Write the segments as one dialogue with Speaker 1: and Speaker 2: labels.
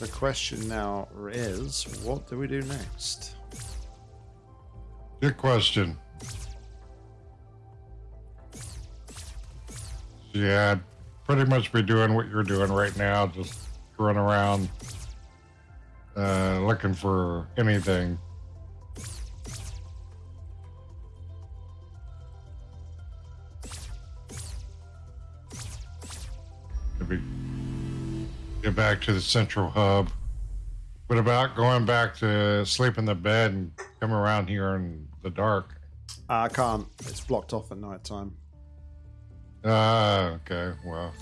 Speaker 1: The question now is, what do we do next?
Speaker 2: Good question. Yeah, pretty much be doing what you're doing right now, just run around uh, looking for anything. Back to the central hub. What about going back to sleep in the bed and come around here in the dark?
Speaker 1: I can't. It's blocked off at night time.
Speaker 2: Ah, okay. Well,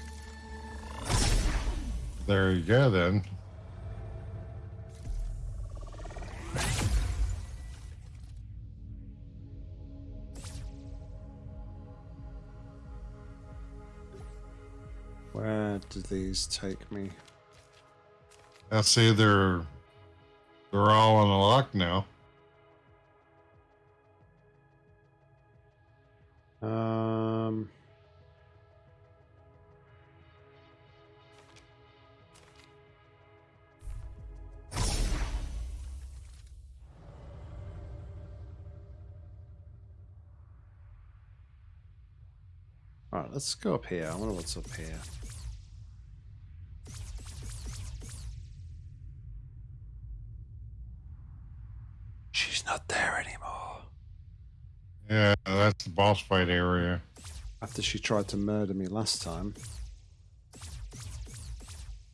Speaker 2: there you go then.
Speaker 1: Where do these take me?
Speaker 2: I see they're they're all on the lock now.
Speaker 1: Um. All right, let's go up here. I wonder what's up here.
Speaker 2: Yeah, that's the boss fight area.
Speaker 1: After she tried to murder me last time.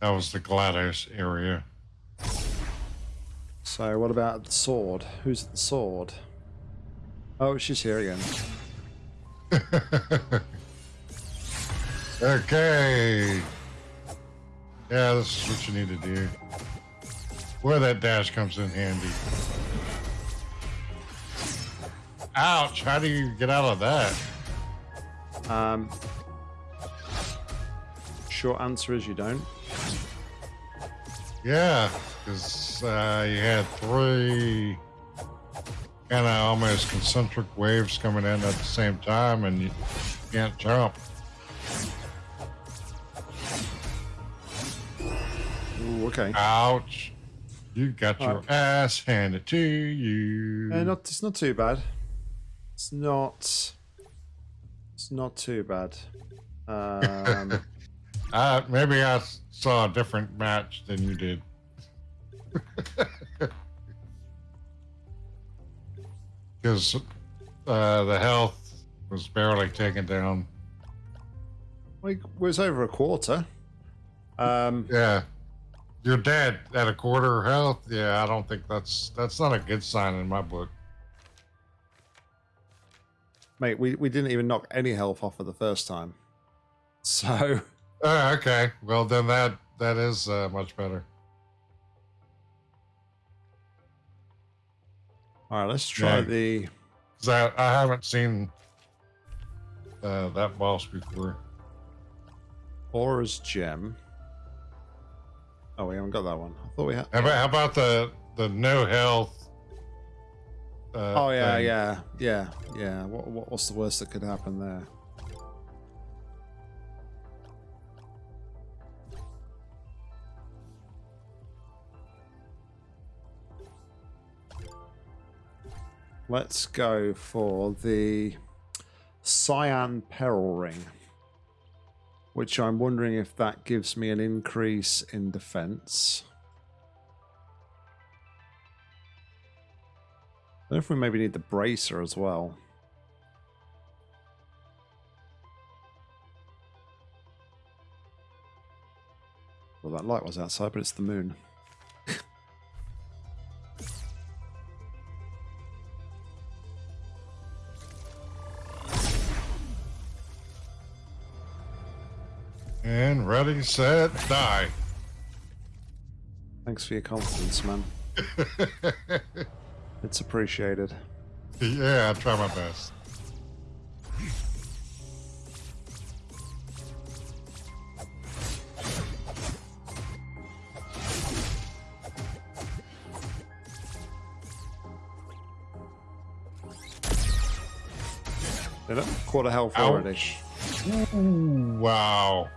Speaker 2: That was the GLaDOS area.
Speaker 1: So what about the sword? Who's at the sword? Oh, she's here again.
Speaker 2: okay. Yeah, this is what you need to do. Where that dash comes in handy. Ouch! How do you get out of that?
Speaker 1: Um, short answer is you don't.
Speaker 2: Yeah, because uh, you had three kind of almost concentric waves coming in at the same time, and you can't jump.
Speaker 1: Ooh, okay.
Speaker 2: Ouch! You got your
Speaker 1: Alright.
Speaker 2: ass handed to you.
Speaker 1: Uh, not, it's not too bad. It's not. It's not too bad. Um,
Speaker 2: Uh, maybe I saw a different match than you did. Because uh, the health was barely taken down.
Speaker 1: like, was over a quarter. Um,
Speaker 2: Yeah, you're dead at a quarter health. Yeah, I don't think that's that's not a good sign in my book.
Speaker 1: Mate, we, we didn't even knock any health off for the first time. So,
Speaker 2: Oh, okay. Well, then that that is uh, much better.
Speaker 1: all right, let's try
Speaker 2: Yeah.
Speaker 1: the.
Speaker 2: 'Cause I, I haven't seen uh, that boss before.
Speaker 1: Aura's gem. Oh, we haven't got that one. I thought we had.
Speaker 2: How about, how about the the no health? Uh,
Speaker 1: Oh yeah,
Speaker 2: thing?
Speaker 1: yeah, yeah, yeah. What, what what's the worst that could happen there? Let's go for the Cyan Peril Ring, which I'm wondering if that gives me an increase in defense. I don't know if we maybe need the bracer as well. Well, that light was outside, but it's the moon.
Speaker 2: And ready, set, die.
Speaker 1: Thanks for your confidence, man. It's appreciated.
Speaker 2: yeah, I try my best.
Speaker 1: Quarter health
Speaker 2: Ouch.
Speaker 1: already.
Speaker 2: Ooh, wow.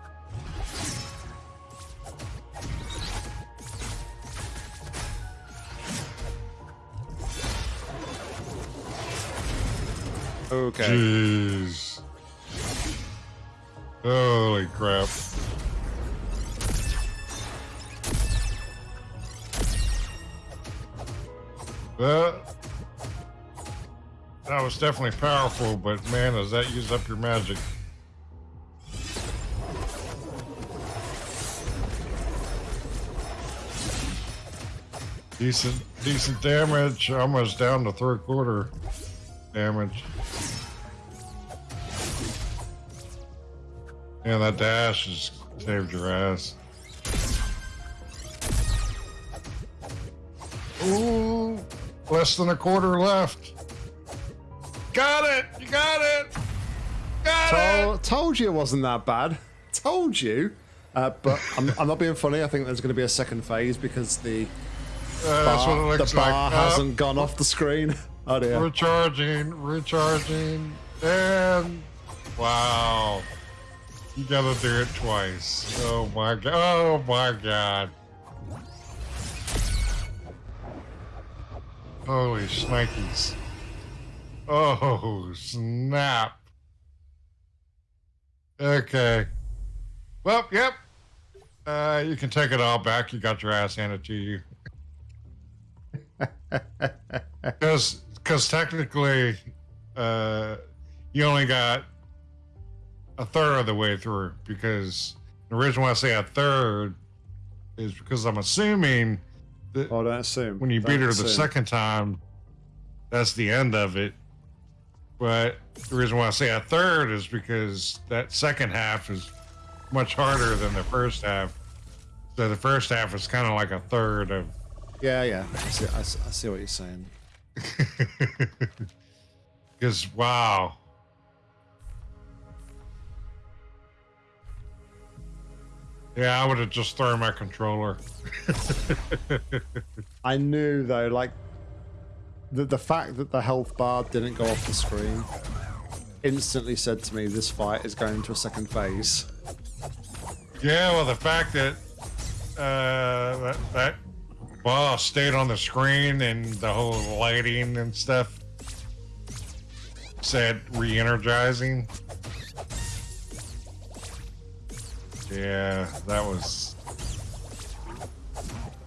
Speaker 1: Okay.
Speaker 2: Jeez. Holy crap. That, that was definitely powerful, but man, does that use up your magic? Decent, decent damage. Almost down to third quarter damage. Yeah, that dash has saved your ass. Ooh, less than a quarter left. Got it! You got it! Got
Speaker 1: Told,
Speaker 2: it!
Speaker 1: told you it wasn't that bad. Told you. Uh, but I'm, I'm not being funny. I think there's going to be a second phase because the
Speaker 2: Uh,
Speaker 1: bar, the bar
Speaker 2: like. Uh,
Speaker 1: hasn't gone off the screen. Oh dear.
Speaker 2: Recharging, recharging, and wow. You gotta do it twice. Oh my god. Oh my god. Holy shnikes. Oh, snap. Okay. Well, yep. Uh, you can take it all back. You got your ass handed to you. Because because technically, uh, you only got a third of the way through. Because the reason why I say a third is because I'm assuming that
Speaker 1: Oh, don't assume.
Speaker 2: when you
Speaker 1: Don't
Speaker 2: beat her the second time, that's the end of it. But the reason why I say a third is because that second half is much harder than the first half. So the first half is kind of like a third of.
Speaker 1: Yeah, yeah. I see, I see what you're saying.
Speaker 2: Because wow, yeah, I would have just thrown my controller.
Speaker 1: I knew though, like the the fact that the health bar didn't go off the screen instantly said to me this fight is going to a second phase.
Speaker 2: Yeah, well, the fact that uh, that, that boss stayed on the screen and the whole lighting and stuff said re-energizing. Yeah, that was.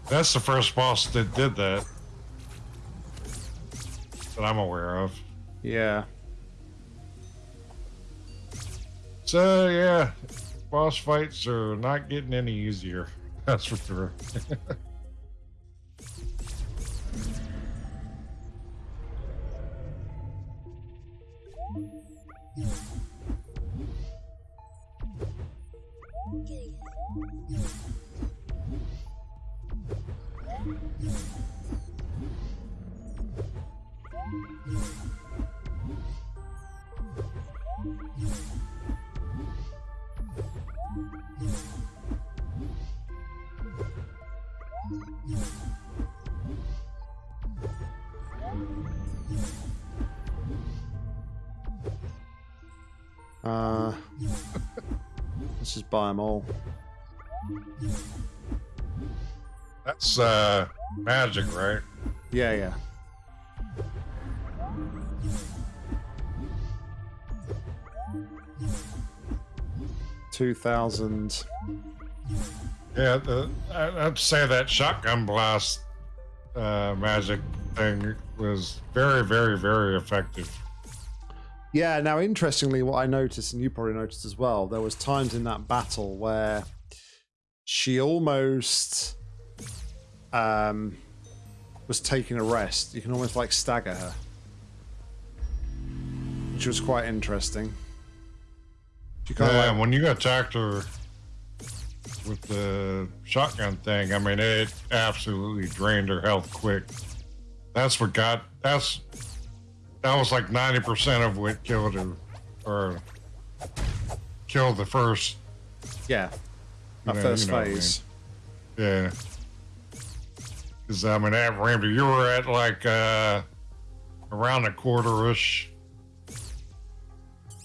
Speaker 2: That's the first boss that did that that I'm aware of.
Speaker 1: Yeah.
Speaker 2: So yeah, boss fights are not getting any easier. That's for sure.
Speaker 1: Uh, let's just buy them all.
Speaker 2: That's uh magic, right?
Speaker 1: Yeah, yeah. Two thousand.
Speaker 2: Yeah, the, I- I'd say that shotgun blast uh, magic thing was very, very, very effective.
Speaker 1: Yeah. Now, interestingly, what I noticed, and you probably noticed as well, there was times in that battle where she almost um, was taking a rest. You can almost like stagger her, which was quite interesting. She kind
Speaker 2: Yeah,
Speaker 1: of like
Speaker 2: when you attacked her with the shotgun thing, I mean, it absolutely drained her health quick. That's what got. That's that was like ninety percent of what killed her, or killed the first.
Speaker 1: yeah, that
Speaker 2: know-
Speaker 1: first
Speaker 2: you know what I
Speaker 1: phase.
Speaker 2: Yeah. Because I mean, at Rambo, you were at like uh, around a quarter-ish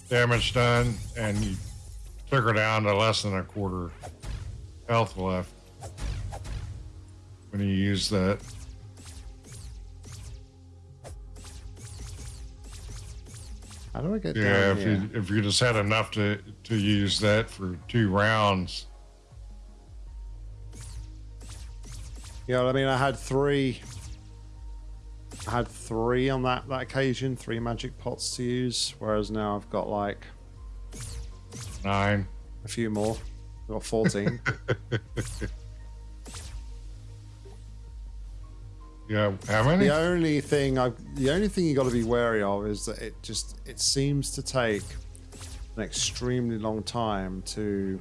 Speaker 2: damage done, and you took her down to less than a quarter health left when you use that.
Speaker 1: How do I get
Speaker 2: Yeah,
Speaker 1: down
Speaker 2: if you if you just had enough to to use that for two rounds.
Speaker 1: Yeah, I mean, I had three. I had three on that that occasion, three magic pots to use, whereas now I've got like
Speaker 2: Nine.
Speaker 1: a few more. I've got fourteen.
Speaker 2: Yeah, how many?
Speaker 1: the only thing I, the only thing you got to be wary of is that it just it seems to take an extremely long time to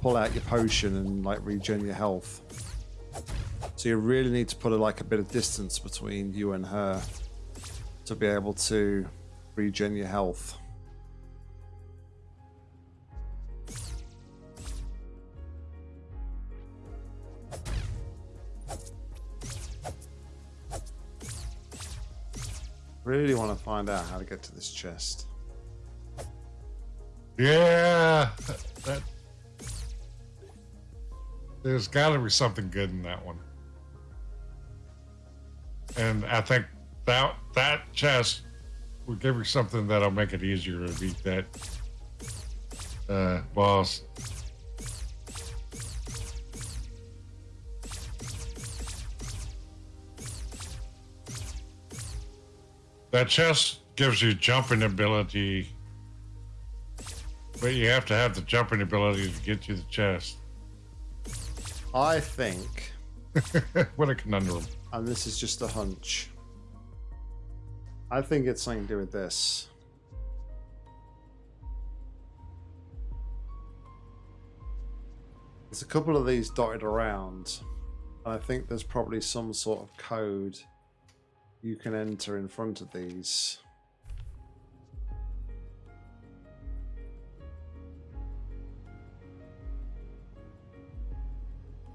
Speaker 1: pull out your potion and like regen your health. So you really need to put a, like a bit of distance between you and her to be able to regen your health. Really want to find out how to get to this chest.
Speaker 2: Yeah, that. There's got to be something good in that one, and I think that that chest will give you something that'll make it easier to beat that uh, boss. That chest gives you jumping ability, but you have to have the jumping ability to get to the chest.
Speaker 1: I think,
Speaker 2: what a conundrum.
Speaker 1: and this is just a hunch, I think it's something to do with this. There's a couple of these dotted around, and I think there's probably some sort of code you can enter in front of these.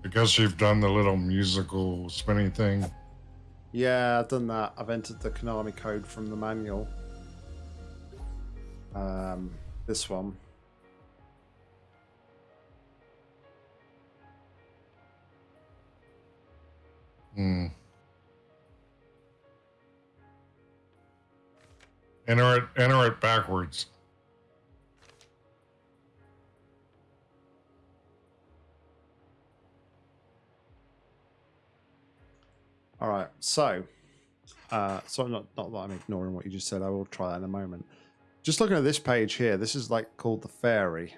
Speaker 2: I guess you've done the little musical spinning thing.
Speaker 1: Yeah, I've done that. I've entered the Konami code from the manual. Um, this one.
Speaker 2: Hmm. Enter it, enter it backwards.
Speaker 1: All right, so, uh, so not not that I'm ignoring what you just said. I will try that in a moment. Just looking at this page here, this is like called the fairy.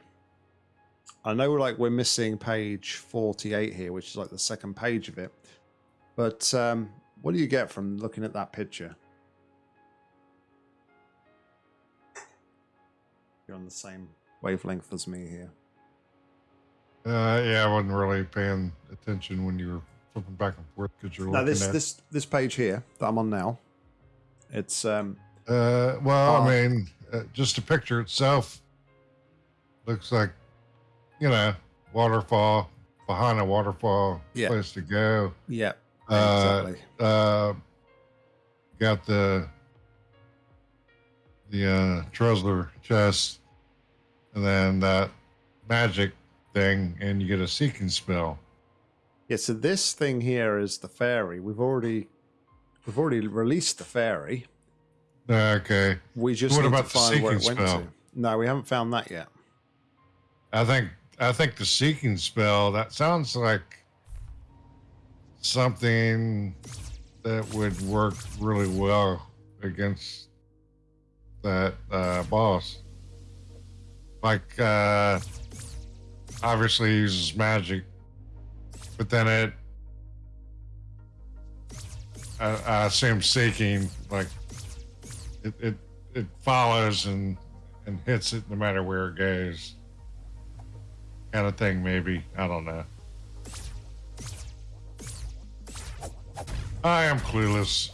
Speaker 1: I know like we're missing page 48 here, which is like the second page of it. But um, what do you get from looking at that picture? You're on the same wavelength as me here.
Speaker 2: Uh, yeah, I wasn't really paying attention when you were flipping back and forth because you're
Speaker 1: Now
Speaker 2: looking
Speaker 1: this
Speaker 2: at.
Speaker 1: this this page here that I'm on now, it's um
Speaker 2: Uh, well,
Speaker 1: Oh.
Speaker 2: I mean, uh, just the picture itself looks like, you know, waterfall behind a waterfall
Speaker 1: Yeah.
Speaker 2: place to go.
Speaker 1: yeah
Speaker 2: Uh,
Speaker 1: exactly.
Speaker 2: uh, got the the uh, Trezler chest, and then that magic thing, and you get a seeking spell.
Speaker 1: Yeah, so this thing here is the fairy. We've already we've already released the fairy.
Speaker 2: Okay,
Speaker 1: We just
Speaker 2: What about
Speaker 1: to
Speaker 2: the
Speaker 1: find where it
Speaker 2: seeking
Speaker 1: went
Speaker 2: spell?
Speaker 1: to. No, we haven't found that yet.
Speaker 2: I think I think the seeking spell that sounds like something that would work really well against that uh, boss. Like, uh, obviously uses magic, but then it, I, I assume seeking like it, it it follows and and hits it no matter where it goes. Kind of thing maybe. I don't know. I am clueless.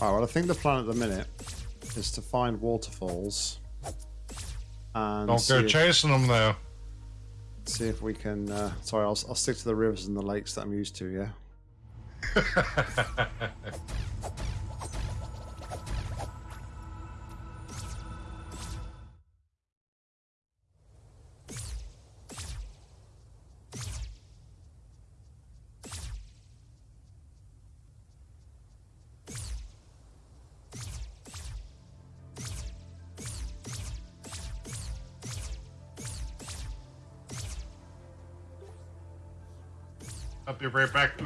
Speaker 1: All right, well, I think the plan at the minute is to find waterfalls and
Speaker 2: don't go
Speaker 1: if,
Speaker 2: chasing them though
Speaker 1: see if we can. Uh, sorry, I'll, I'll stick to the rivers and the lakes that I'm used to. Yeah.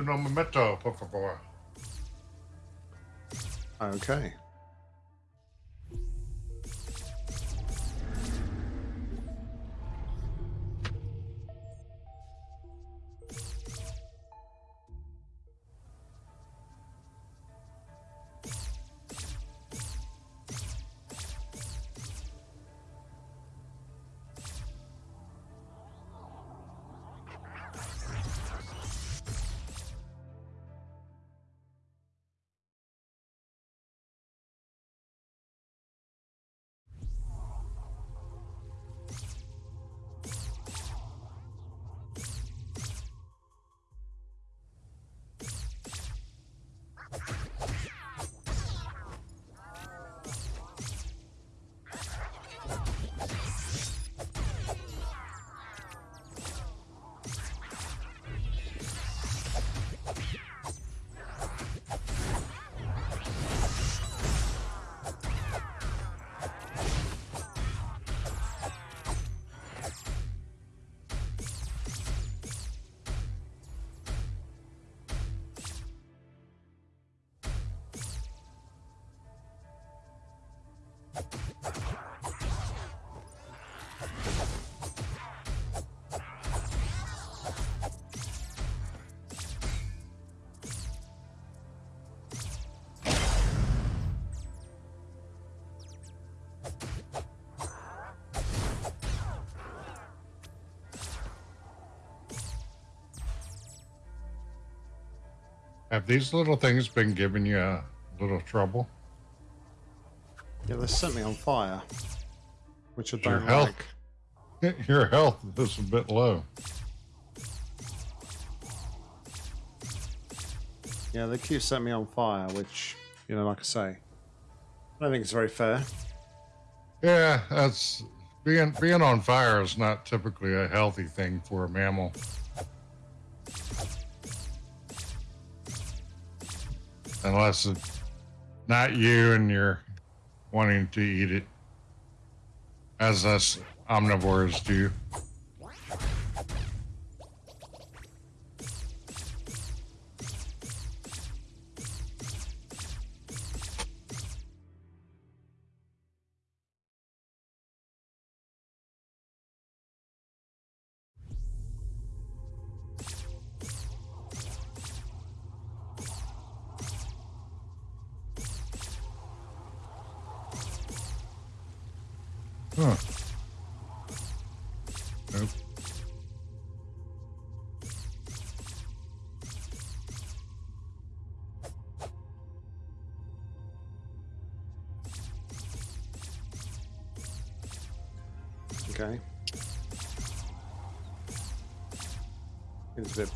Speaker 2: no momento, por favor.
Speaker 1: Okay.
Speaker 2: Have these little things been giving you a little trouble?
Speaker 1: Yeah, they set me on fire, which I
Speaker 2: Your
Speaker 1: don't
Speaker 2: health.
Speaker 1: like.
Speaker 2: Your health is a bit low.
Speaker 1: Yeah, they keep setting me on fire, which, you know, like I say, I don't think it's very fair.
Speaker 2: Yeah, that's being being on fire is not typically a healthy thing for a mammal. Unless it's not you and you're wanting to eat it, as us omnivores do.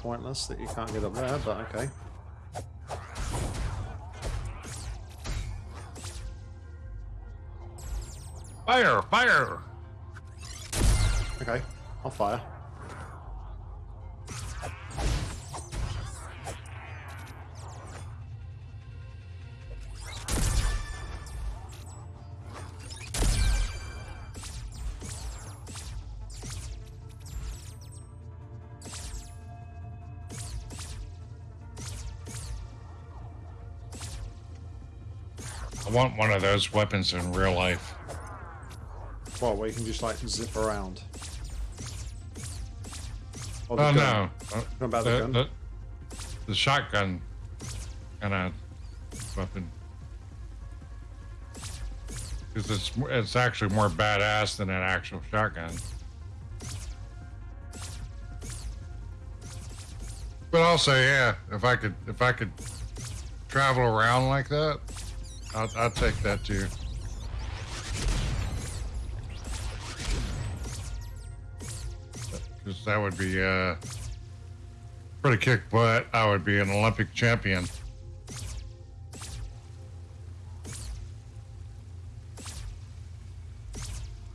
Speaker 1: Pointless that you can't get up there, but okay.
Speaker 2: Fire! Fire!
Speaker 1: Okay, I'll fire.
Speaker 2: I want one of those weapons in real life.
Speaker 1: What, where you can just like zip around? Or the
Speaker 2: Oh
Speaker 1: gun.
Speaker 2: no!
Speaker 1: What about the
Speaker 2: the,
Speaker 1: gun?
Speaker 2: the, the shotgun kind of weapon. Because it's it's actually more badass than an actual shotgun. But also, yeah, if I could if I could travel around like that, I'll, I'll take that too. Because that would be uh, pretty kick butt. I would be an Olympic champion.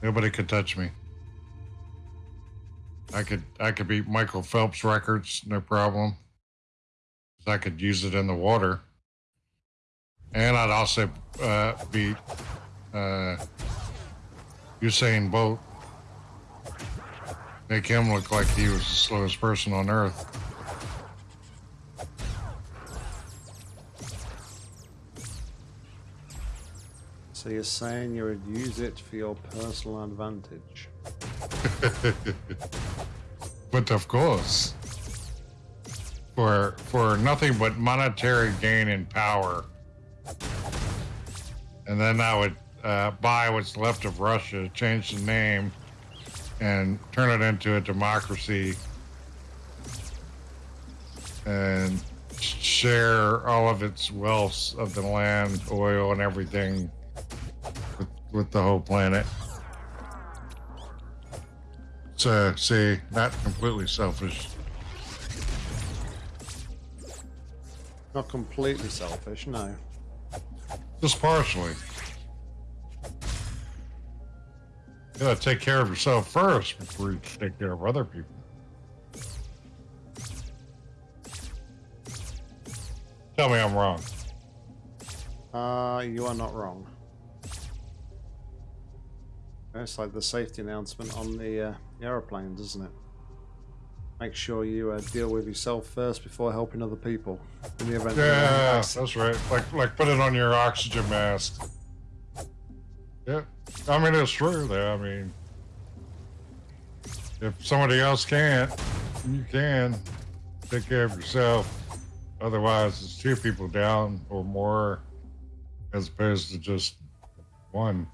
Speaker 2: Nobody could touch me. I could I could beat Michael Phelps records, no problem. I could use it in the water. And I'd also uh, beat uh, Usain Bolt. Make him look like he was the slowest person on earth.
Speaker 1: So you're saying you would use it for your personal advantage?
Speaker 2: but of course, for for nothing but monetary gain and power and then I would uh, buy what's left of Russia, change the name, and turn it into a democracy, and share all of its wealth of the land, oil, and everything with, with the whole planet. So, see, not completely selfish.
Speaker 1: Not completely selfish, no.
Speaker 2: Just partially. You gotta take care of yourself first before you take care of other people. Tell me I'm wrong.
Speaker 1: Uh, you are not wrong. It's like the safety announcement on the uh, aeroplanes, isn't it? Make sure you uh, deal with yourself first before helping other people. In the event
Speaker 2: yeah, that's right. Like, like put it on your oxygen mask. Yeah, I mean it's true. There, I mean, if somebody else can't, you can take care of yourself. Otherwise, it's two people down or more, as opposed to just one.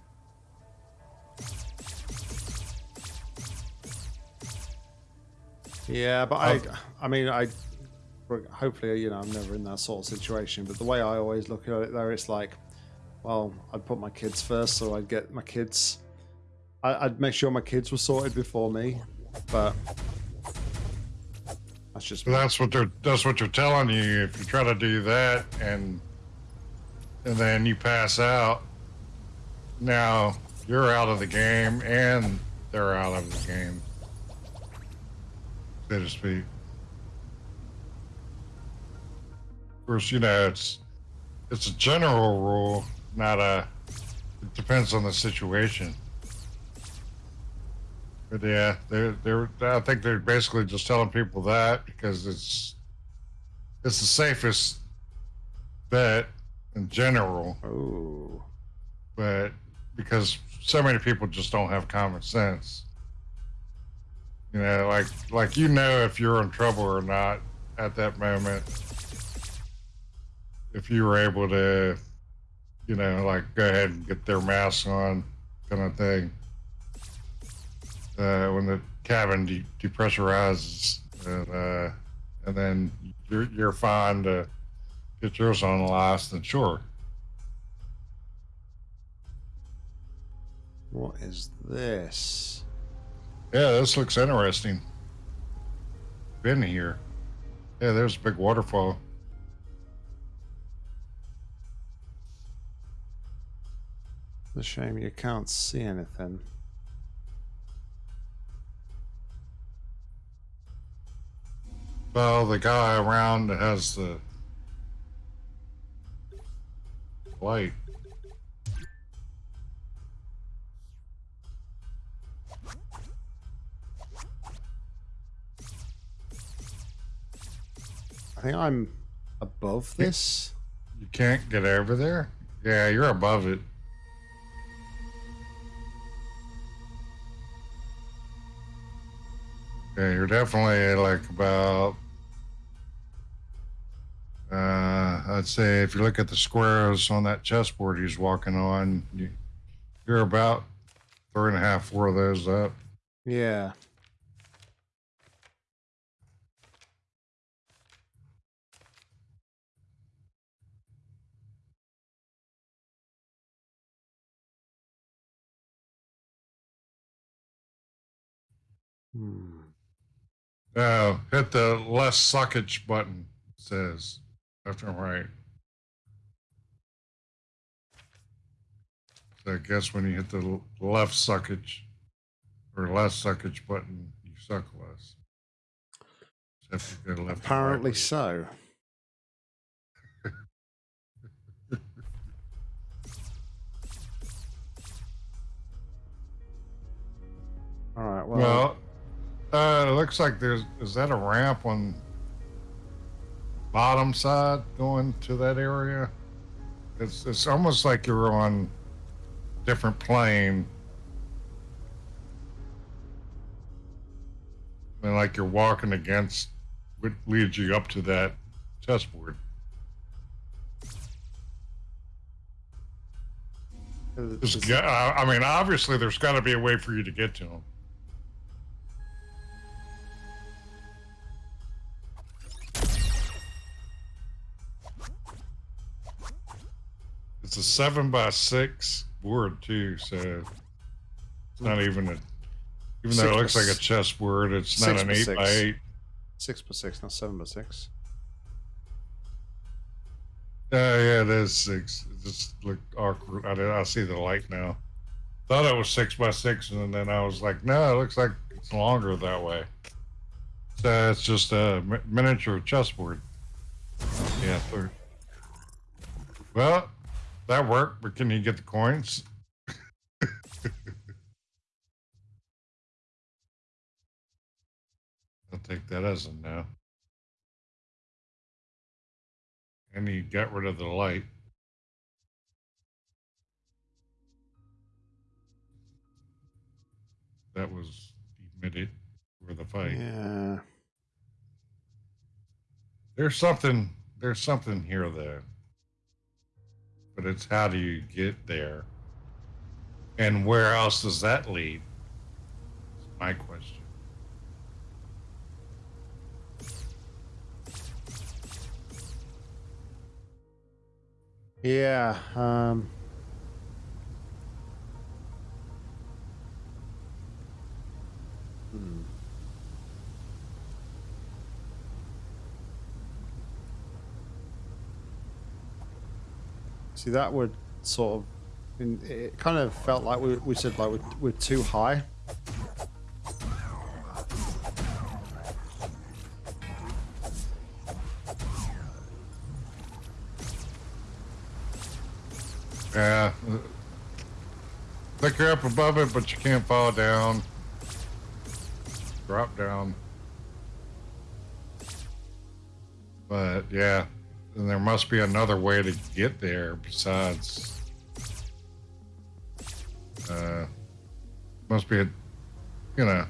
Speaker 1: Yeah, but I, I mean, I, hopefully, you know, I'm never in that sort of situation. But the way I always look at it, there, it's like, well, I'd put my kids first, so I'd get my kids. I, would make sure my kids were sorted before me, but that's just.
Speaker 2: That's what they're. That's what they're telling you. If you try to do that, and and then you pass out, now you're out of the game, and they're out of the game so to speak. Of course, you know, it's it's a general rule, not a. It depends on the situation. But yeah, they're they're. I think they're basically just telling people that because it's it's the safest bet in general.
Speaker 1: Oh.
Speaker 2: But because so many people just don't have common sense. You know, like like you know if you're in trouble or not at that moment. If you were able to, you know, like go ahead and get their masks on, kind of thing. Uh, when the cabin de- depressurizes, and, uh, and then you're you're fine to get yours on last, then sure.
Speaker 1: What is this?
Speaker 2: Yeah, this looks interesting. Been here. Yeah, there's a big waterfall.
Speaker 1: It's a shame you can't see anything.
Speaker 2: Well, the guy around has the light.
Speaker 1: I think I'm above this.
Speaker 2: You can't get over there? Yeah, you're above it. Yeah, you're definitely like about. Uh, I'd say if you look at the squares on that chessboard he's walking on, you, you're about three and a half, four of those up.
Speaker 1: Yeah.
Speaker 2: Hmm. Uh, hit the left suckage button. Says left and right. So I guess when you hit the left suckage or left suckage button, you suck less.
Speaker 1: Apparently so. All right. Well,
Speaker 2: well uh, it looks like there's is that a ramp on bottom side going to that area? It's it's almost like you're on different plane. And like you're walking against what leads you up to that chessboard. There's
Speaker 1: Is-
Speaker 2: I I mean, obviously, there's got to be a way for you to get to them. It's a seven by six board too, so it's not even a. Even though
Speaker 1: Six
Speaker 2: it looks like a chessboard, it's not an
Speaker 1: by
Speaker 2: eight by eight.
Speaker 1: Six by six, not seven by six.
Speaker 2: Uh, yeah, it is six. It just looked awkward. I, did- I see the light now. Thought it was six by six, and then I was like, no, it looks like it's longer that way. So it's just a mi- miniature chessboard. Yeah, third. Well, that worked, but can you get the coins? I'll take that as a no. And you got rid of the light. That was emitted for the fight.
Speaker 1: Yeah.
Speaker 2: There's something there's something here though. But it's how do you get there? And where else does that lead? Is my question.
Speaker 1: Yeah. Um, See, that would sort of. It kind of felt like we, we said like we're, we're too high.
Speaker 2: Yeah. Think you're up above it, but you can't fall down. Drop down. But yeah, then there must be another way to get there besides. Uh, must be a, you know,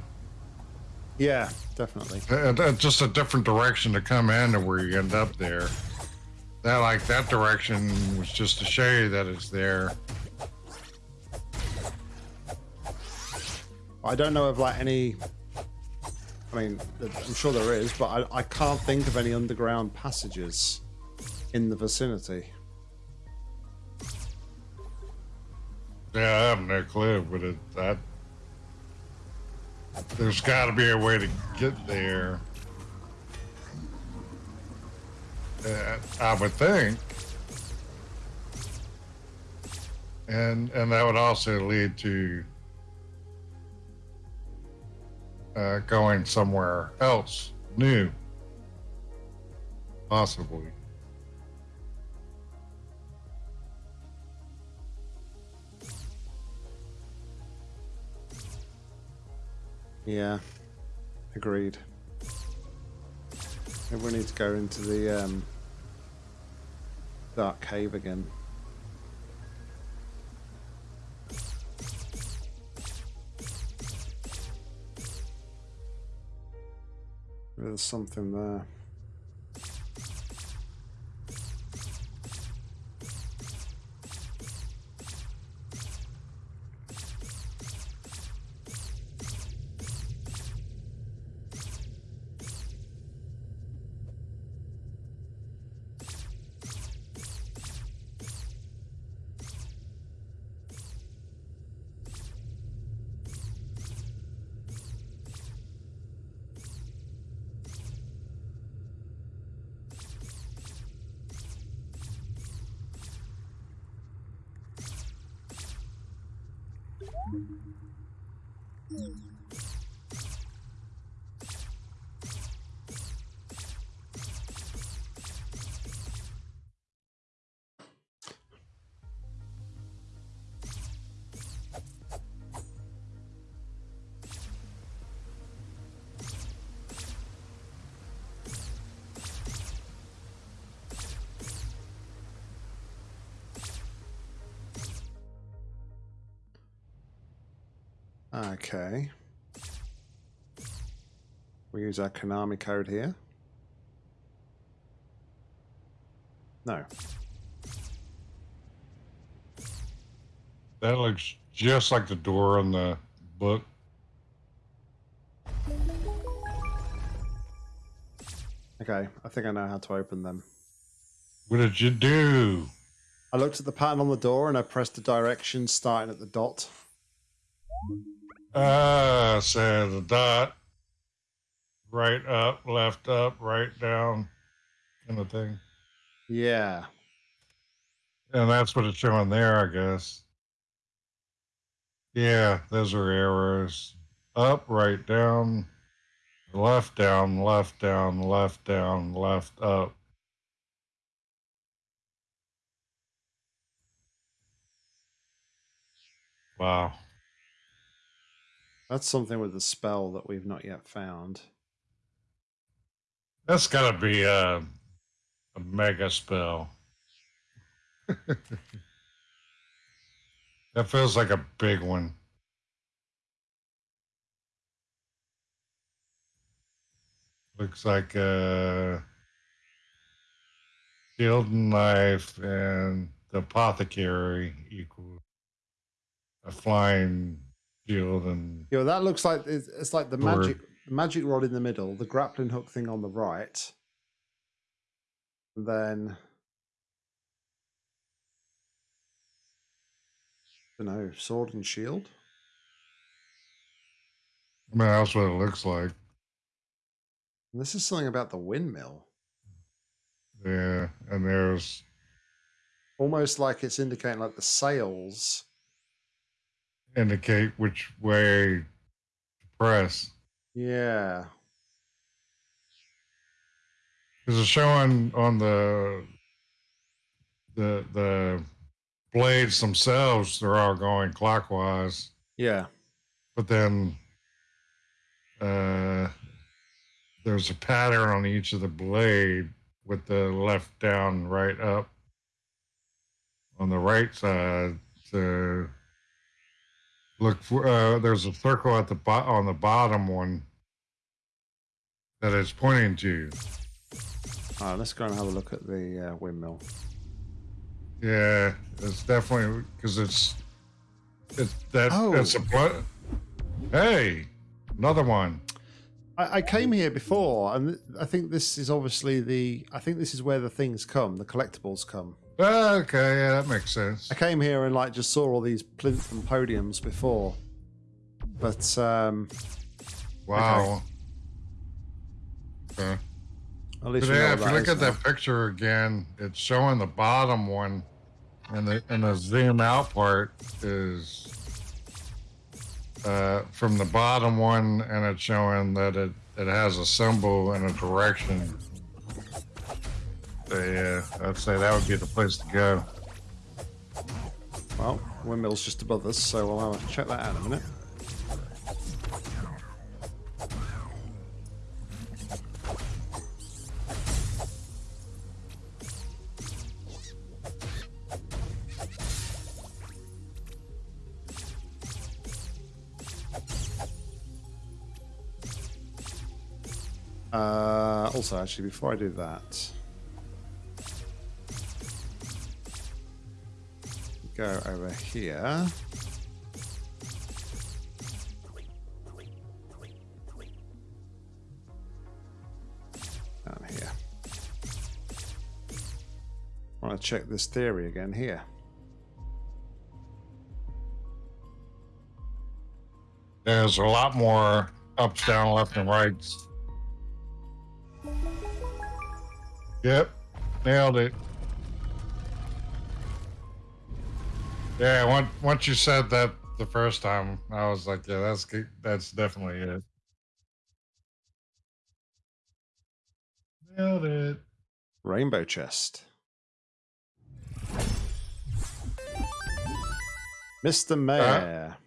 Speaker 1: Yeah, definitely.
Speaker 2: uh, uh, just a different direction to come in to where you end up there. That like that direction was just to show you that it's there.
Speaker 1: I don't know of like any. I mean, I'm sure there is, but I, I can't think of any underground passages in the vicinity.
Speaker 2: Yeah, I have no clue, but it that there's got to be a way to get there. Uh, I would think, and and that would also lead to uh, going somewhere else new, possibly.
Speaker 1: Yeah, agreed. Maybe we need to go into the um, dark cave again. There's something there. Mm-hmm. Okay. We use our Konami code here. No.
Speaker 2: That looks just like the door on the book.
Speaker 1: Okay, I think I know how to open them.
Speaker 2: What did you do?
Speaker 1: I looked at the pattern on the door and I pressed the directions starting at the dot.
Speaker 2: Ah, so the dot, right up, left up, right down, kind of thing.
Speaker 1: Yeah.
Speaker 2: And that's what it's showing there, I guess. Yeah, those are arrows. Up, right, down, left, down, left, down, left, down, left, up. Wow.
Speaker 1: That's something with the spell that we've not yet found.
Speaker 2: That's got to be a, a mega spell. that feels like a big one. Looks like a shield and knife and the apothecary equal a flying shield and
Speaker 1: Yeah, well, that looks like it's, it's like the
Speaker 2: Or-
Speaker 1: magic magic rod in the middle, the grappling hook thing on the right, and then I don't know, sword and shield.
Speaker 2: I mean that's what it looks like.
Speaker 1: This is something about the windmill,
Speaker 2: Yeah, and there's
Speaker 1: almost like it's indicating like the sails.
Speaker 2: Indicate which way to press.
Speaker 1: Yeah,
Speaker 2: Because it's showing on the the the blades themselves, they're all going clockwise,
Speaker 1: yeah,
Speaker 2: but then uh, there's a pattern on each of the blade with the left down, right up. On the right side, to look for uh, there's a circle at the bo- on the bottom one that is pointing to.
Speaker 1: All right, let's go and have a look at the uh, windmill.
Speaker 2: Yeah, it's definitely because it's it's that
Speaker 1: Oh.
Speaker 2: it's a blood. Hey, another one.
Speaker 1: I, I came here before, and I think this is obviously the. I think this is where the things come, the collectibles come.
Speaker 2: Okay, yeah, that makes sense.
Speaker 1: I came here and like just saw all these plinth and podiums before, but um,
Speaker 2: Wow. Okay.
Speaker 1: at
Speaker 2: But
Speaker 1: least we know
Speaker 2: yeah, if you look at
Speaker 1: now.
Speaker 2: that picture again, it's showing the bottom one, and the and the zoom out part is uh, from the bottom one, and it's showing that it it has a symbol and a direction. So yeah, I'd say that would be the place to go.
Speaker 1: Well, windmill's just above us, so we'll have to check that out in a minute. Uh, also, actually, before I do that, go over here. Down here. I want to check this theory again here.
Speaker 2: There's a lot more ups, down, left, and rights. Yep, nailed it. Yeah, once once you said that the first time, I was like, yeah, that's. That's definitely it. Nailed it.
Speaker 1: Rainbow chest. Mr. Uh, Mayor.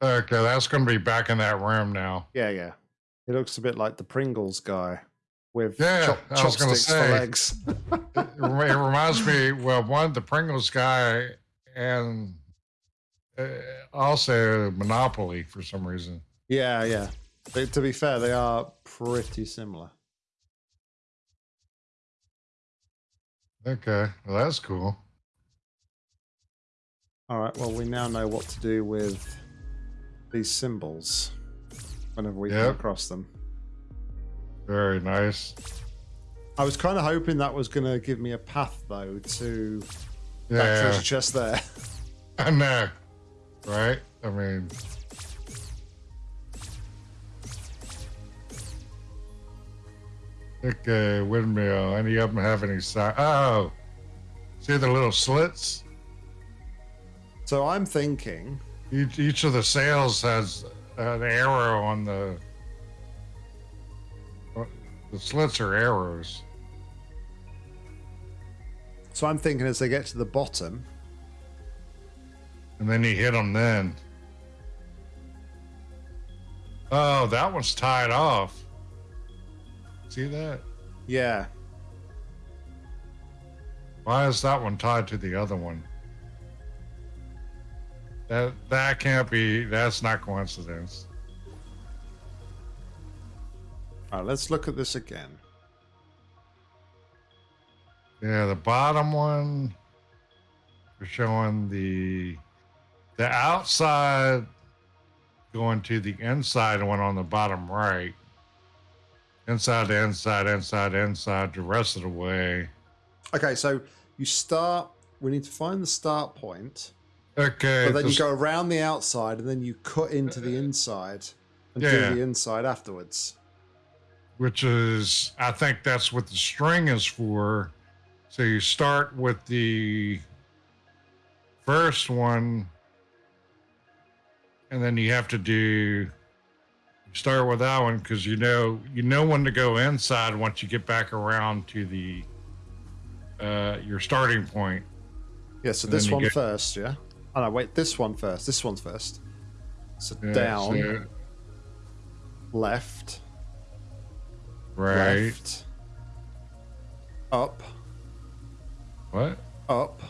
Speaker 2: Okay, that's going to be back in that room now.
Speaker 1: Yeah, yeah. He looks a bit like the Pringles guy with
Speaker 2: Yeah,
Speaker 1: chop-
Speaker 2: I was gonna
Speaker 1: chopsticks for
Speaker 2: say.
Speaker 1: legs.
Speaker 2: It it reminds me, well, one the Pringles guy and uh, also Monopoly for some reason.
Speaker 1: Yeah, yeah. But to be fair, they are pretty similar.
Speaker 2: Okay, well that's cool.
Speaker 1: All right. Well, we now know what to do with these symbols whenever we come across them.
Speaker 2: Very nice.
Speaker 1: I was kind of hoping that was going to give me a path, though, to that
Speaker 2: Yeah,
Speaker 1: treasure chest there.
Speaker 2: I know, right? I mean, okay, uh, windmill. Any of them have any side? Oh, see the little slits?
Speaker 1: so I'm thinking,
Speaker 2: Each each of the sails has an arrow on the. Uh, the slits are arrows.
Speaker 1: So I'm thinking as they get to the bottom,
Speaker 2: And then you hit them then. Oh, that one's tied off. See that?
Speaker 1: yeah,
Speaker 2: Why is that one tied to the other one? That that can't be. That's not coincidence.
Speaker 1: all right, let's look at this again.
Speaker 2: Yeah, the bottom one. We're showing the the outside going to the inside one on the bottom right. Inside to inside, inside, inside, the rest of the way.
Speaker 1: Okay, so you start. We need to find the start point,
Speaker 2: Okay.
Speaker 1: but then you go around the outside, and then you cut into the inside and
Speaker 2: Yeah.
Speaker 1: do the inside afterwards.
Speaker 2: which is I think that's what the string is for. So you start with the first one, and then you have to do start with that one because you know you know when to go inside once you get back around to the uh, your starting point.
Speaker 1: Yeah, so
Speaker 2: And
Speaker 1: this one first, yeah. Oh no, wait, this one first. This one's first. So
Speaker 2: Yeah,
Speaker 1: down,
Speaker 2: so-
Speaker 1: left,
Speaker 2: right?
Speaker 1: left, up,
Speaker 2: What?
Speaker 1: up,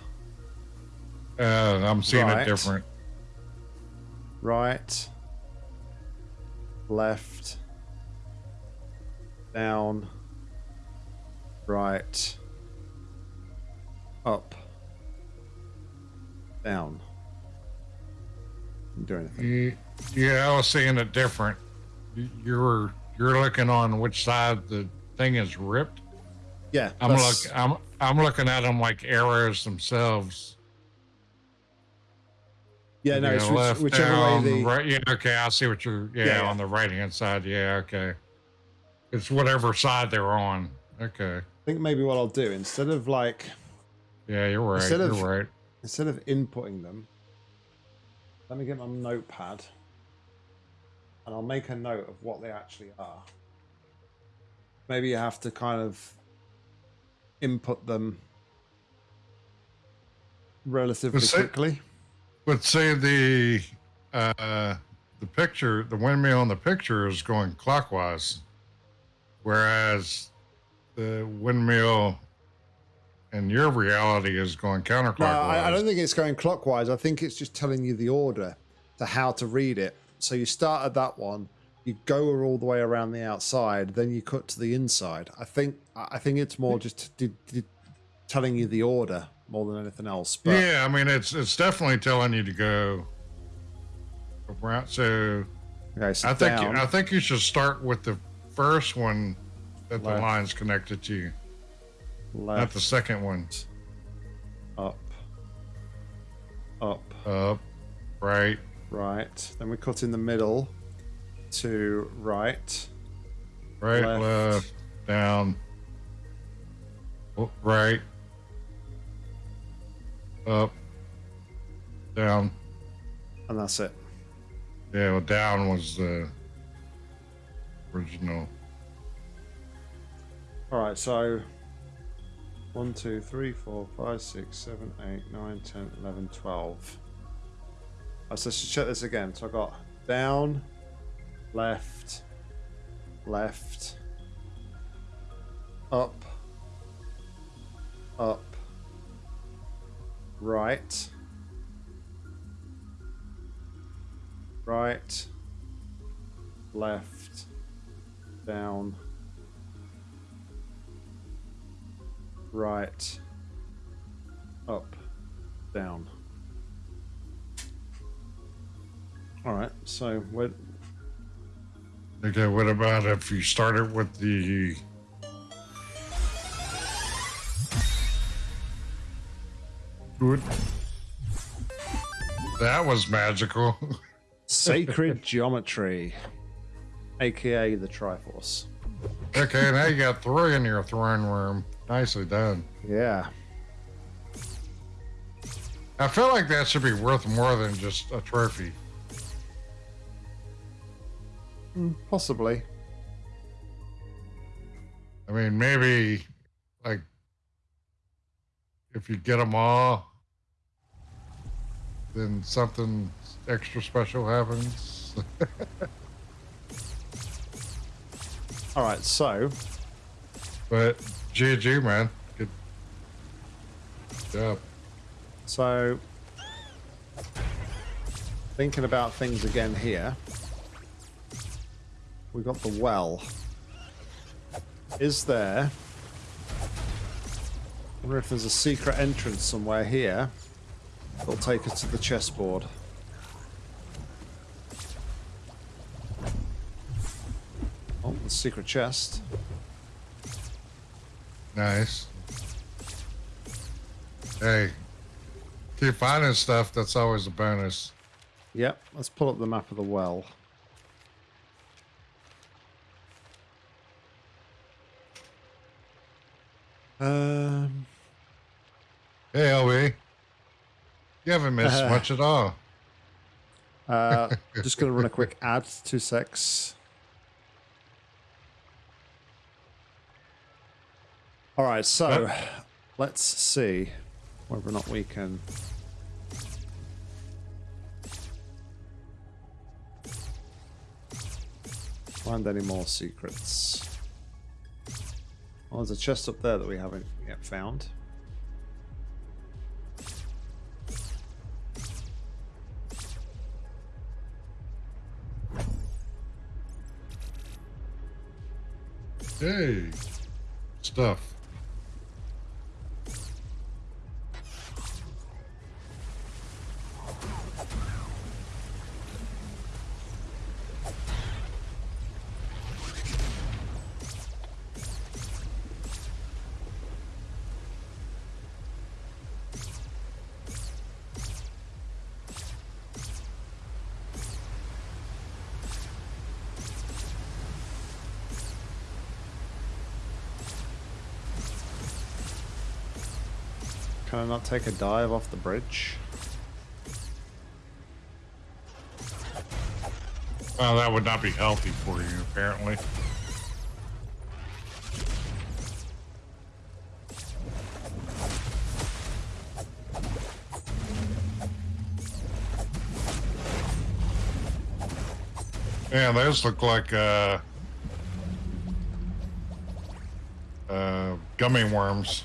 Speaker 2: Uh, I'm seeing
Speaker 1: Right.
Speaker 2: it different.
Speaker 1: right, left, down, right, up, down. Didn't do anything.
Speaker 2: Yeah, I was seeing it different. You're you're looking on which side the thing is ripped.
Speaker 1: Yeah,
Speaker 2: I'm
Speaker 1: that's-
Speaker 2: look I'm I'm looking at them like arrows themselves.
Speaker 1: Yeah, no, it's which, whichever
Speaker 2: down,
Speaker 1: way the
Speaker 2: right. Yeah, okay, I see what you're. Yeah,
Speaker 1: Yeah, yeah.
Speaker 2: on the right hand side. Yeah, okay. It's whatever side they're on. Okay.
Speaker 1: I think maybe what I'll do instead of like
Speaker 2: Yeah, you're right.
Speaker 1: Instead
Speaker 2: you're
Speaker 1: of-
Speaker 2: right.
Speaker 1: instead of inputting them, let me get my notepad and I'll make a note of what they actually are. Maybe you have to kind of input them relatively
Speaker 2: Well, say-
Speaker 1: quickly.
Speaker 2: But say the uh the picture, the windmill on the picture is going clockwise, whereas the windmill in your reality is going counterclockwise.
Speaker 1: No, I, I don't think it's going clockwise. I think it's just telling you the order to how to read it. So you start at that one, you go all the way around the outside, then you cut to the inside. I think I think it's more just telling you the order more than anything else. But
Speaker 2: yeah, I mean it's it's definitely telling you to go around. So
Speaker 1: okay, so
Speaker 2: I think
Speaker 1: down,
Speaker 2: I think you should start with the first one that the line's connected to, not
Speaker 1: left,
Speaker 2: the second one.
Speaker 1: up, up,
Speaker 2: Up, right,
Speaker 1: right. Then we cut in the middle to right.
Speaker 2: right,
Speaker 1: Left.
Speaker 2: left, down, oh, right, up, down.
Speaker 1: And that's it.
Speaker 2: Yeah, well, down was the original.
Speaker 1: All right, so one, two, three, four, five, six, seven, eight, nine, ten, eleven, twelve. Right, so let's just check this again. So I got down, left, left, up, up, right, Right. Left. Down. Right. Up. Down. All right. So what?
Speaker 2: Okay, what about if you started with the Good. That was magical.
Speaker 1: Sacred geometry, aka the Triforce.
Speaker 2: Okay, now you got three in your throne room. Nicely done.
Speaker 1: Yeah.
Speaker 2: I feel like that should be worth more than just a trophy.
Speaker 1: Mm, possibly.
Speaker 2: I mean, maybe like if you get them all, then something extra special happens.
Speaker 1: All right, so.
Speaker 2: But GG, man. Good job.
Speaker 1: So, thinking about things again here. We got the well. Is there? I wonder if there's a secret entrance somewhere here. That'll take us to the chessboard. Oh, the secret chest.
Speaker 2: Nice. Hey, keep finding stuff. That's always a bonus.
Speaker 1: Yep, let's pull up the map of the well. Um,
Speaker 2: Hey, LB. You haven't missed
Speaker 1: Uh,
Speaker 2: much at all.
Speaker 1: uh, just going to run a quick ad, two secs. All right, so let's see whether or not we can. Find any more secrets. Well, there's a chest up there that we haven't yet found.
Speaker 2: Hey, stuff.
Speaker 1: Take a dive off the bridge?
Speaker 2: Well, that would not be healthy for you, apparently. Yeah, those look like uh, uh, gummy worms.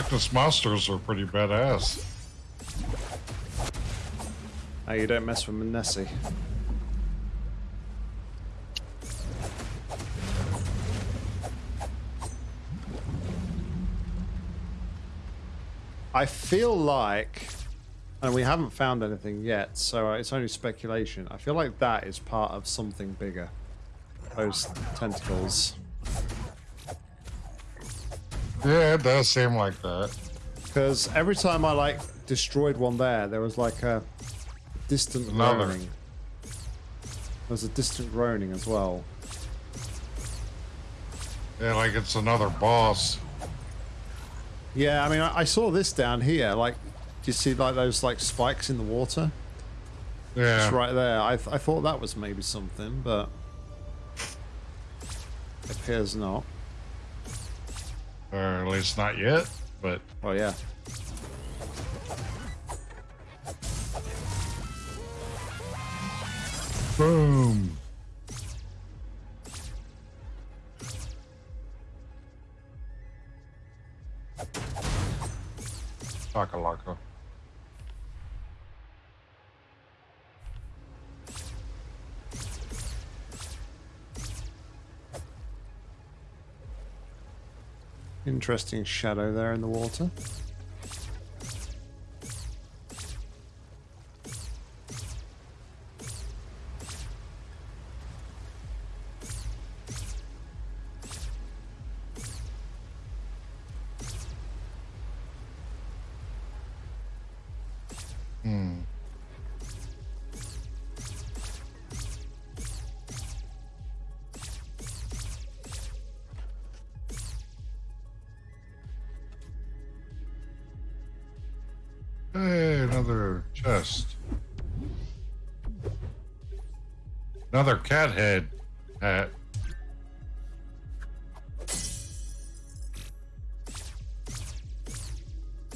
Speaker 2: The Loch Ness monsters are pretty badass.
Speaker 1: Oh, you don't mess with Nessie. I feel like, and we haven't found anything yet, so it's only speculation. I feel like that is part of something bigger. Those tentacles.
Speaker 2: Yeah, it does seem like that.
Speaker 1: Because every time I like destroyed one there, there was like a distant
Speaker 2: Another.
Speaker 1: groaning. There was a distant groaning as well.
Speaker 2: Yeah, like it's another boss.
Speaker 1: Yeah, I mean, I, I saw this down here. Like, do you see like those like spikes in the water?
Speaker 2: Yeah.
Speaker 1: It's right there. I, th I thought that was maybe something, but appears not.
Speaker 2: Or at least not yet, but
Speaker 1: Oh yeah.
Speaker 2: Boom. Takalaka.
Speaker 1: Interesting shadow there in the water.
Speaker 2: Cat head hat.
Speaker 1: Uh,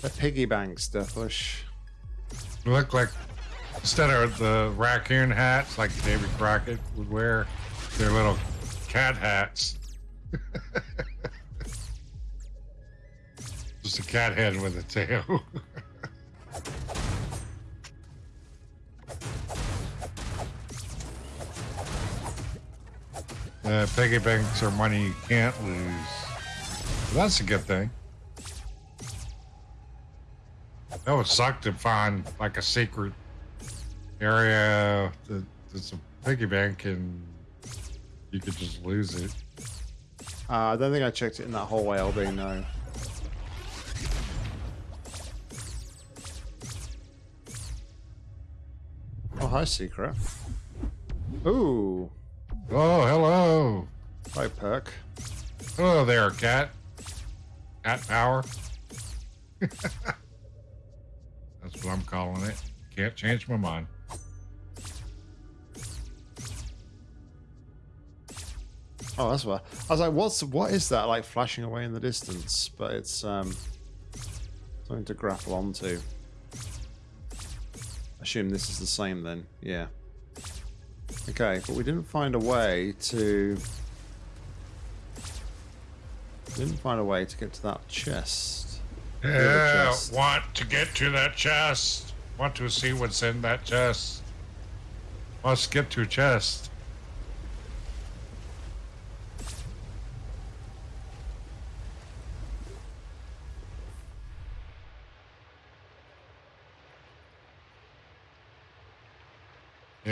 Speaker 1: the piggy banks, Deathwish.
Speaker 2: Look like instead of the raccoon hats like David Crockett would wear, they're little cat hats. Just a cat head with a tail. uh, piggy banks are money you can't lose. that's a good thing. That would suck to find like a secret area that, that's a piggy bank and you could just lose it.
Speaker 1: Uh, I don't think I checked it in that hallway, LB, no. Oh, hi, Secret. Ooh.
Speaker 2: Oh, hello.
Speaker 1: Hi, Peck.
Speaker 2: Hello there, cat. Cat power. That's what I'm calling it. Can't change my mind.
Speaker 1: Oh, that's what I was like. What's what is that like flashing away in the distance? But it's um something to grapple onto. Assume this is the same then. Yeah. Okay, but we didn't find a way to. Didn't find a way to get to that chest.
Speaker 2: Yeah,
Speaker 1: chest.
Speaker 2: want to get to that chest. Want to see what's in that chest. Must get to chest.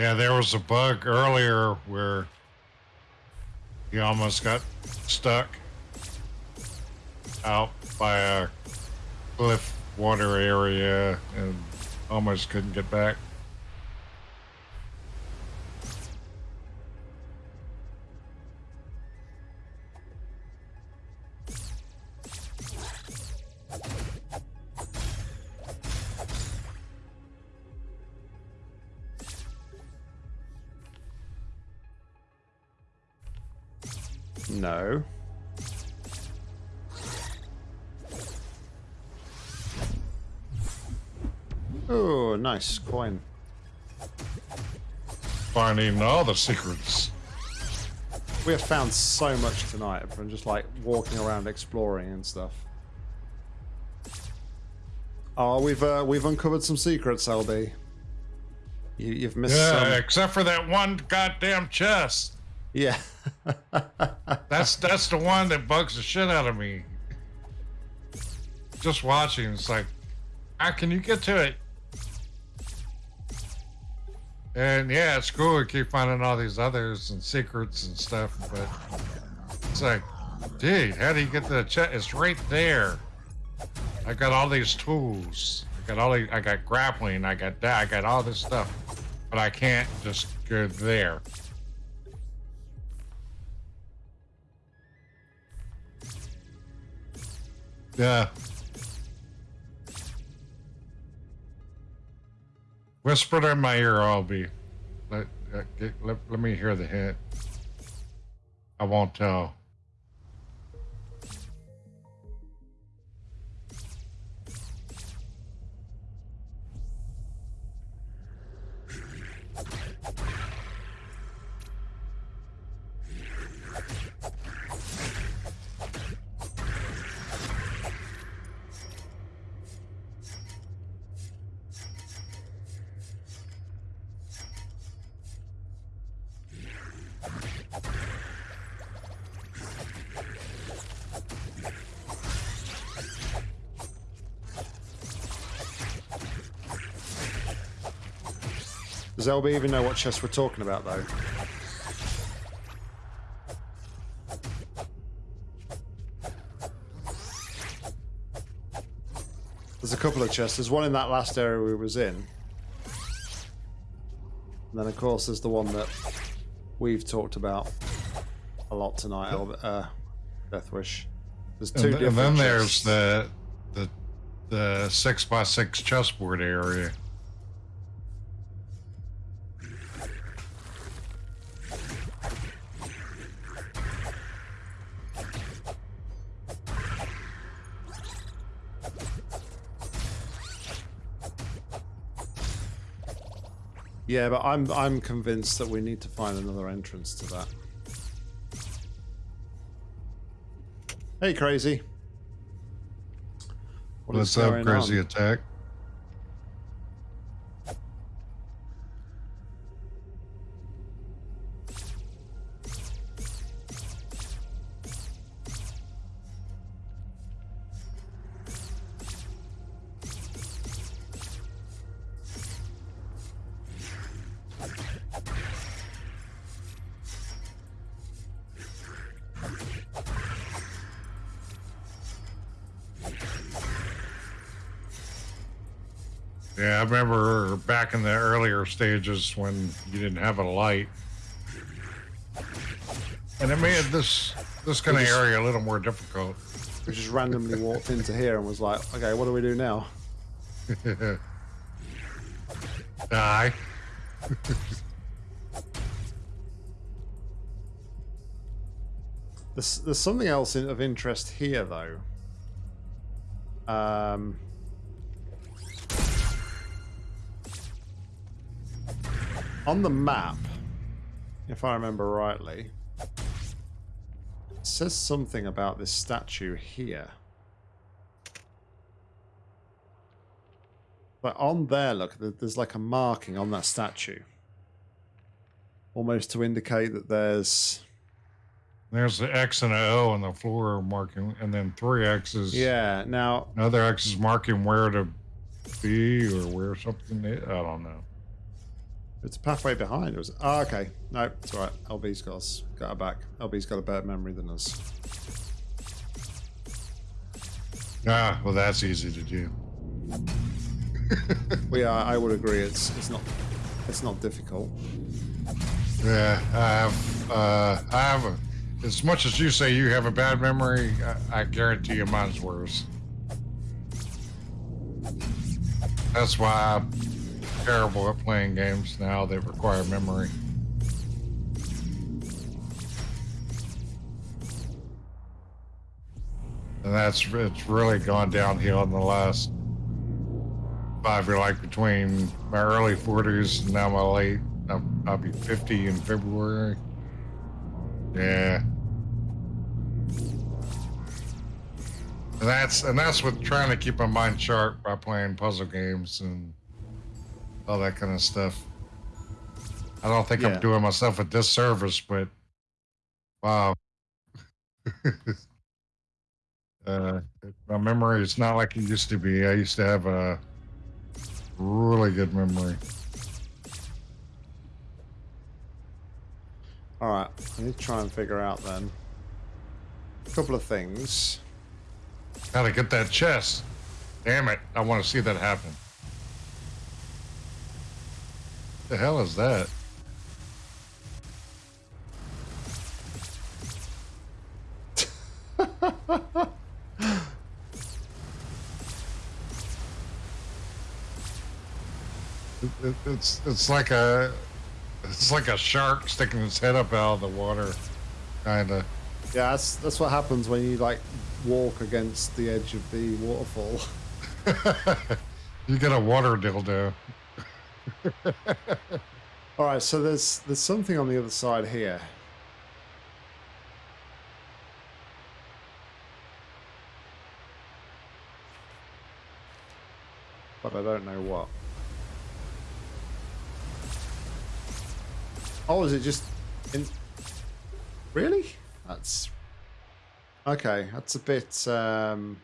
Speaker 2: Yeah, there was a bug earlier where he almost got stuck out by a cliff water area and almost couldn't get back.
Speaker 1: No. Oh, nice coin.
Speaker 2: Finding all the secrets.
Speaker 1: We have found so much tonight from just like walking around exploring and stuff. Oh, we've uh, we've uncovered some secrets, LB. You, you've missed
Speaker 2: Yeah,
Speaker 1: some.
Speaker 2: except for that one goddamn chest.
Speaker 1: Yeah.
Speaker 2: That's that's the one that bugs the shit out of me. Just watching, it's like, how can you get to it? And yeah, it's cool. We keep finding all these others and secrets and stuff, but it's like, dude, how do you get to the chest? It's right there. I got all these tools. I got all these, I got grappling. I got that. I got all this stuff, but I can't just go there. Yeah. Whisper it in my ear, I'll be. Let, uh, let, let me hear the hint. I won't tell.
Speaker 1: Does LB even know what chest we're talking about, though? There's a couple of chests. There's one in that last area we was in. And then, of course, there's the one that we've talked about a lot tonight, Elb- uh, Deathwish. There's two
Speaker 2: And, th- and then there's the the the six by six chessboard area.
Speaker 1: Yeah, but I'm I'm convinced that we need to find another entrance to that. Hey, crazy. What is
Speaker 2: What's up, crazy
Speaker 1: on?
Speaker 2: attack? Back in the earlier stages when you didn't have a light, and it made this this kind of area a little more difficult.
Speaker 1: We just randomly walked into here and was like, okay, what do we do now?
Speaker 2: Die.
Speaker 1: There's, there's something else in, of interest here, though. Um, on the map, if I remember rightly, it says something about this statue here. But on there, look, there's like a marking on that statue. Almost to indicate that there's
Speaker 2: There's the X and a O on the floor marking, and then three X's.
Speaker 1: Yeah. Now,
Speaker 2: Another X is marking where to be or where something is. I don't know.
Speaker 1: It's a pathway behind. It was. Oh, okay. No, it's all right. LB's got us. Got our back. LB's got a better memory than us.
Speaker 2: Ah, well, that's easy to do.
Speaker 1: Well, yeah, I would agree. It's it's not it's not difficult.
Speaker 2: Yeah, I have. Uh, I have. A, as much as you say you have a bad memory, I, I guarantee you mine's worse. That's why I'm terrible at playing games now that require memory. And that's it's really gone downhill in the last five year, like between my early 40s and now my late. I'll, I'll be 50 in February. Yeah. And that's and that's with trying to keep my mind sharp by playing puzzle games and all that kind of stuff. I don't think
Speaker 1: Yeah.
Speaker 2: I'm doing myself a disservice, but wow. uh, my memory is not like it used to be. I used to have a really good memory.
Speaker 1: All right. I need to try and figure out then a couple of things.
Speaker 2: Gotta get that chest. Damn it. I want to see that happen. The hell is that? It- it- it's it's like a it's like a shark sticking its head up out of the water, kind of.
Speaker 1: Yeah, that's that's what happens when you like walk against the edge of the waterfall.
Speaker 2: you get a water dildo.
Speaker 1: All right. So there's there's something on the other side here. But I don't know what. Oh, is it just in? Really? That's okay. That's a bit. Um,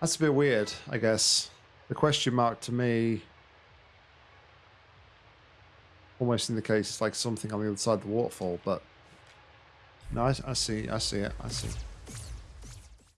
Speaker 1: that's a bit weird, I guess. The question mark to me almost indicates it's like something on the other side of the waterfall. But no, I, I see, I see it, I see.